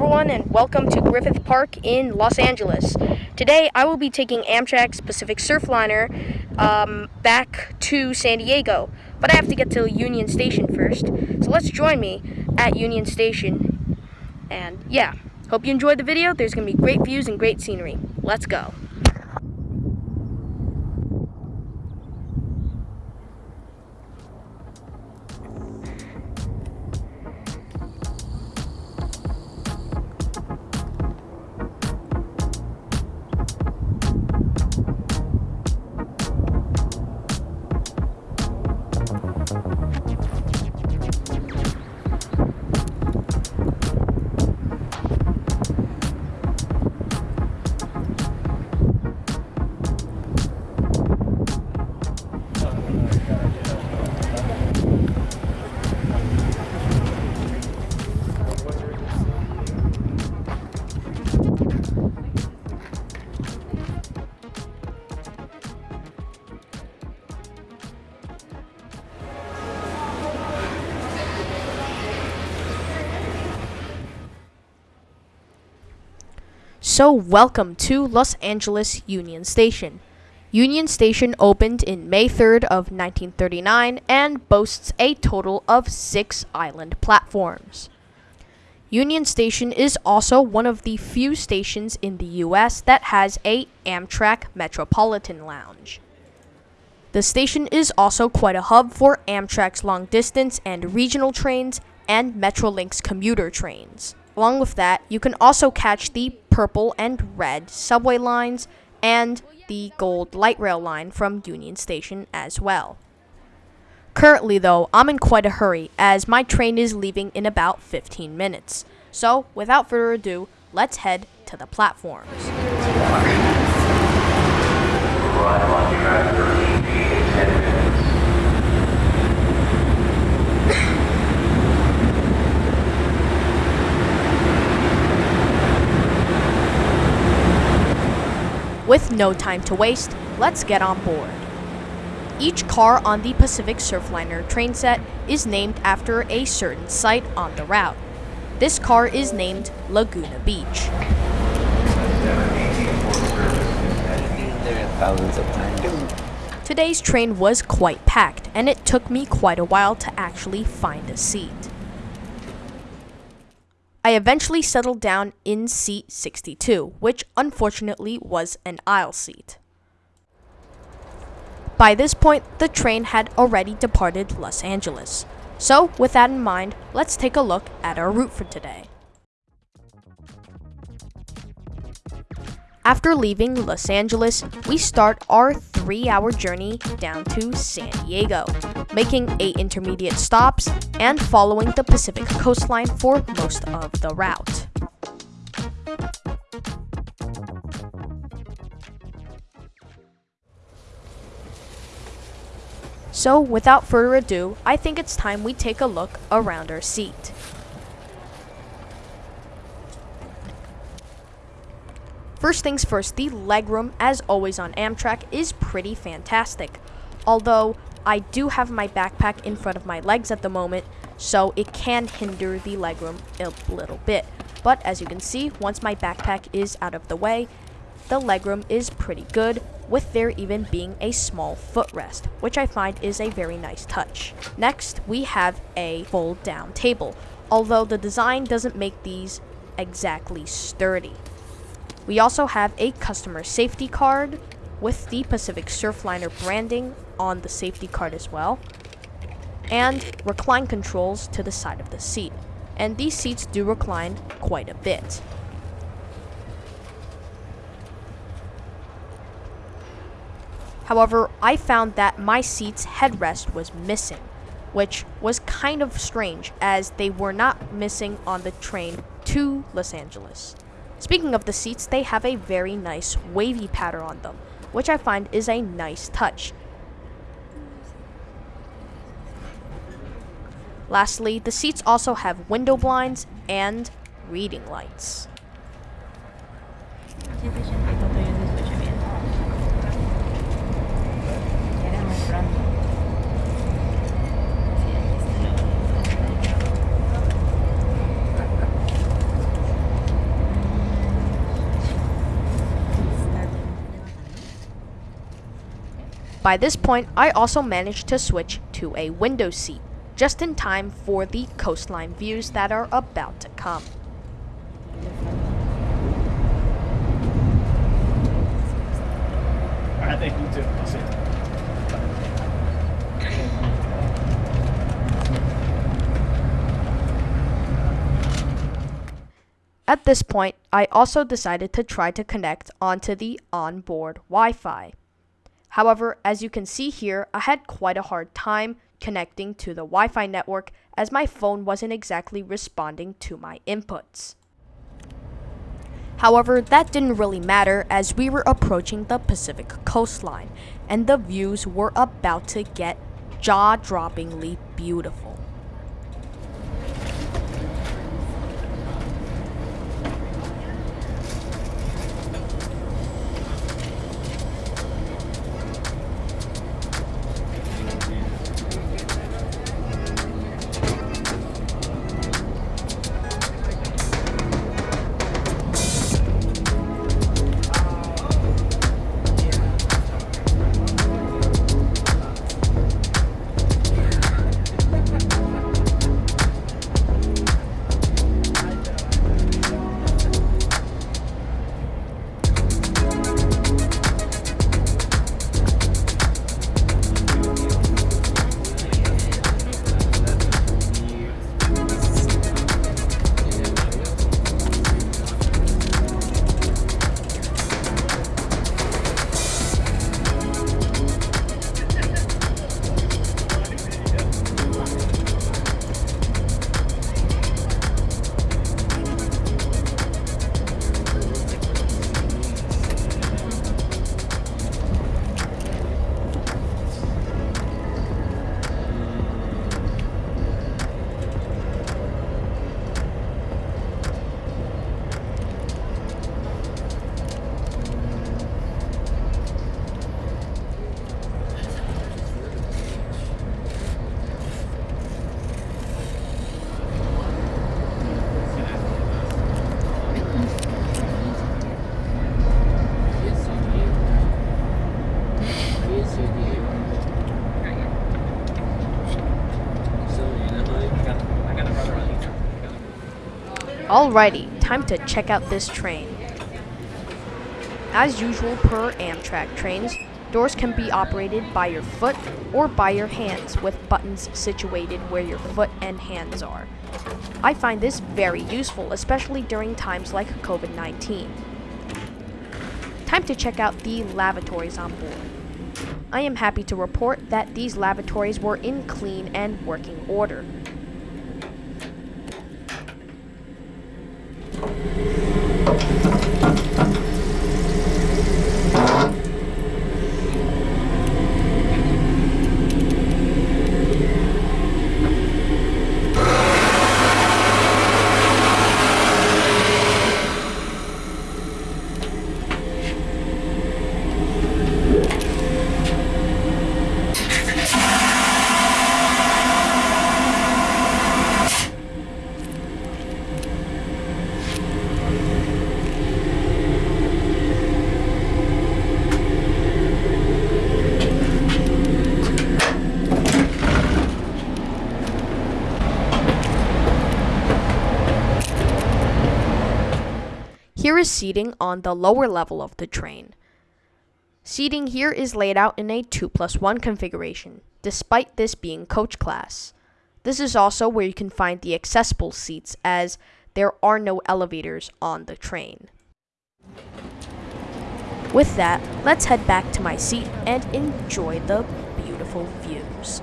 everyone, and welcome to Griffith Park in Los Angeles. Today, I will be taking Amtrak's Pacific Surfliner um, back to San Diego, but I have to get to Union Station first. So let's join me at Union Station. And yeah, hope you enjoyed the video. There's going to be great views and great scenery. Let's go. So, welcome to Los Angeles Union Station. Union Station opened in May 3rd of 1939 and boasts a total of 6 island platforms. Union Station is also one of the few stations in the US that has a Amtrak Metropolitan Lounge. The station is also quite a hub for Amtrak's long distance and regional trains and Metrolink commuter trains. Along with that, you can also catch the purple and red subway lines and the gold light rail line from Union Station as well. Currently, though, I'm in quite a hurry as my train is leaving in about 15 minutes. So, without further ado, let's head to the platforms. With no time to waste, let's get on board. Each car on the Pacific Surfliner train set is named after a certain site on the route. This car is named Laguna Beach. Today's train was quite packed, and it took me quite a while to actually find a seat. I eventually settled down in seat 62, which unfortunately was an aisle seat. By this point, the train had already departed Los Angeles. So, with that in mind, let's take a look at our route for today. After leaving Los Angeles, we start our three hour journey down to San Diego, making eight intermediate stops and following the Pacific coastline for most of the route. So, without further ado, I think it's time we take a look around our seat. First things first, the legroom, as always on Amtrak, is pretty fantastic. Although, I do have my backpack in front of my legs at the moment, so it can hinder the legroom a little bit. But as you can see, once my backpack is out of the way, the legroom is pretty good, with there even being a small footrest, which I find is a very nice touch. Next, we have a fold down table, although the design doesn't make these exactly sturdy. We also have a customer safety card with the Pacific Surfliner branding on the safety card as well, and recline controls to the side of the seat. And these seats do recline quite a bit. However, I found that my seat's headrest was missing, which was kind of strange as they were not missing on the train to Los Angeles. Speaking of the seats, they have a very nice wavy pattern on them, which I find is a nice touch. Lastly, the seats also have window blinds and reading lights. By this point, I also managed to switch to a window seat, just in time for the coastline views that are about to come. I think you too. See you. At this point, I also decided to try to connect onto the onboard Wi Fi. However, as you can see here, I had quite a hard time connecting to the Wi Fi network as my phone wasn't exactly responding to my inputs. However, that didn't really matter as we were approaching the Pacific coastline and the views were about to get jaw droppingly beautiful. Alrighty, time to check out this train. As usual per Amtrak trains, doors can be operated by your foot or by your hands with buttons situated where your foot and hands are. I find this very useful, especially during times like COVID-19. Time to check out the lavatories on board. I am happy to report that these lavatories were in clean and working order. Here is seating on the lower level of the train. Seating here is laid out in a 2 plus 1 configuration, despite this being coach class. This is also where you can find the accessible seats as there are no elevators on the train. With that, let's head back to my seat and enjoy the beautiful views.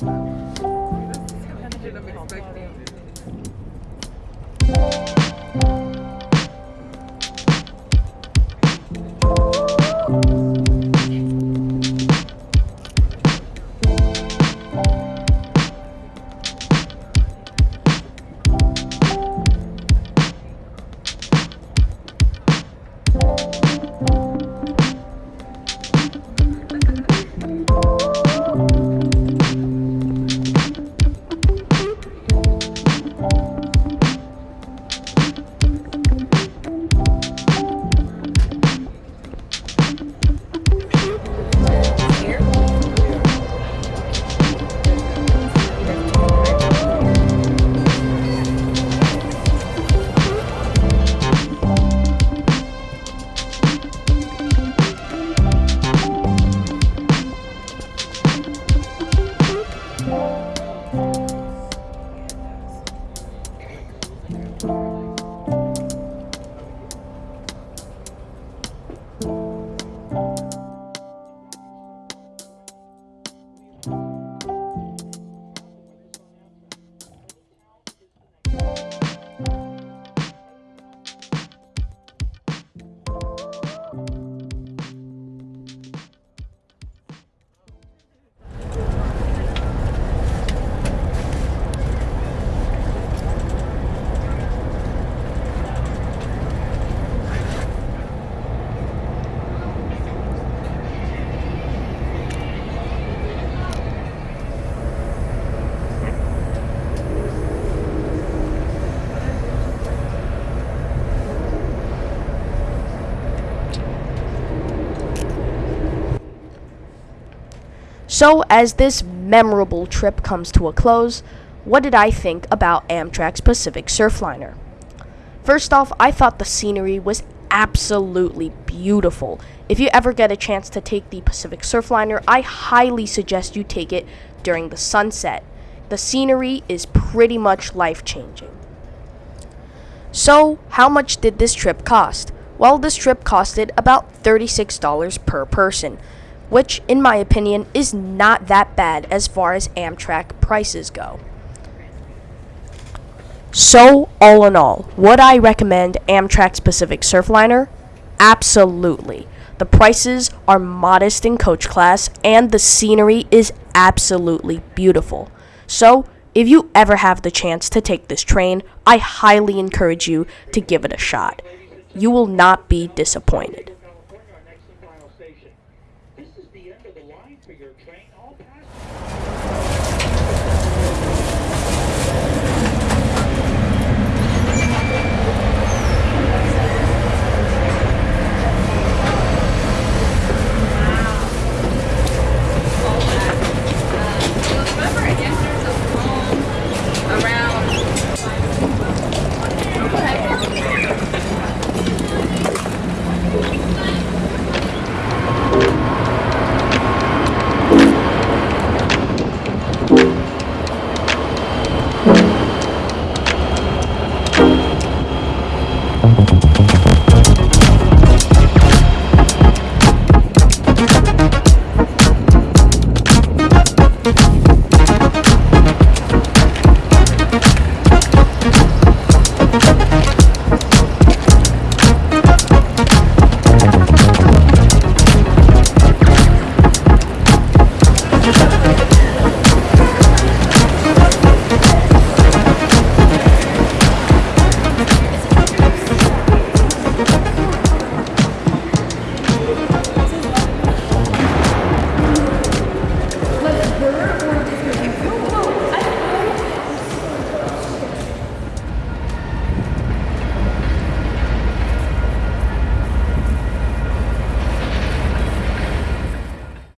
Thank you. So, as this memorable trip comes to a close, what did I think about Amtrak's Pacific Surfliner? First off, I thought the scenery was absolutely beautiful. If you ever get a chance to take the Pacific Surfliner, I highly suggest you take it during the sunset. The scenery is pretty much life changing. So, how much did this trip cost? Well, this trip costed about $36 per person, which, in my opinion, is not that bad as far as Amtrak prices go. So, all in all, would I recommend Amtrak's Pacific Surfliner? Absolutely. The prices are modest in coach class, and the scenery is absolutely beautiful. So, if you ever have the chance to take this train, I highly encourage you to give it a shot. You will not be disappointed.